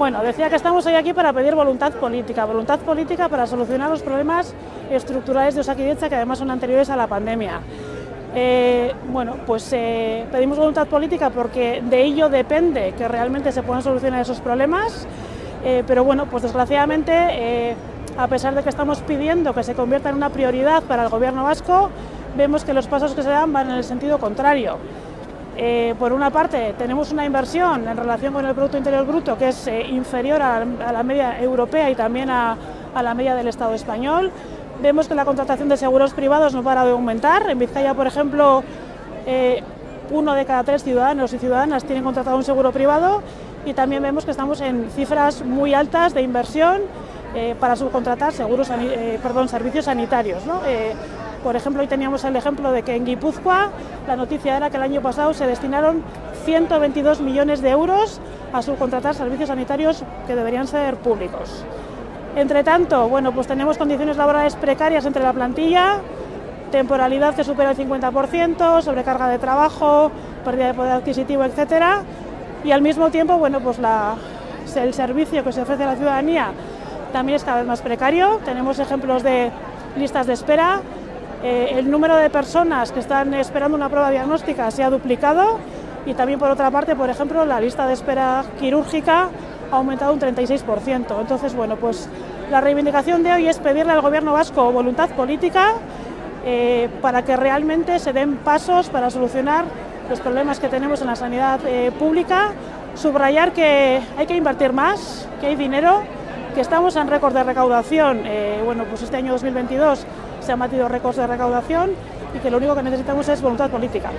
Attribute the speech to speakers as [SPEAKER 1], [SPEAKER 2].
[SPEAKER 1] Bueno, decía que estamos hoy aquí para pedir voluntad política, voluntad política para solucionar los problemas estructurales de Osakidecha que además son anteriores a la pandemia. Eh, bueno, pues eh, pedimos voluntad política porque de ello depende que realmente se puedan solucionar esos problemas, eh, pero bueno, pues desgraciadamente, a pesar de que estamos pidiendo que se convierta en una prioridad para el gobierno vasco, vemos que los pasos que se dan van en el sentido contrario. Por una parte, tenemos una inversión en relación con el Producto Interior Bruto que es inferior a, la media europea y también a la media del Estado español, Vemos que la contratación de seguros privados no para de aumentar. En Vizcaya, por ejemplo, eh, uno de cada tres ciudadanos y ciudadanas tienen contratado un seguro privado y también vemos que estamos en cifras muy altas de inversión eh, para subcontratar seguros, eh, perdón, servicios sanitarios. Por ejemplo, hoy teníamos el ejemplo de que en Guipúzcoa la noticia era que el año pasado se destinaron 122 millones de euros a subcontratar servicios sanitarios que deberían ser públicos. Entre tanto, bueno, pues tenemos condiciones laborales precarias entre la plantilla, temporalidad que supera el 50%, sobrecarga de trabajo, pérdida de poder adquisitivo, etcétera, y al mismo tiempo, bueno, pues el servicio que se ofrece a la ciudadanía también es cada vez más precario. Tenemos ejemplos de listas de espera. Eh, el número de personas que están esperando una prueba diagnóstica se ha duplicado y también por otra parte, por ejemplo, la lista de espera quirúrgica ha aumentado un 36%. Entonces, bueno, pues la reivindicación de hoy es pedirle al Gobierno vasco voluntad política eh, para que realmente se den pasos para solucionar los problemas que tenemos en la sanidad eh, pública, subrayar que hay que invertir más, que hay dinero, que estamos en récord de recaudación, bueno, pues este año 2022 se han récords de recaudación y que lo único que necesitamos es voluntad política.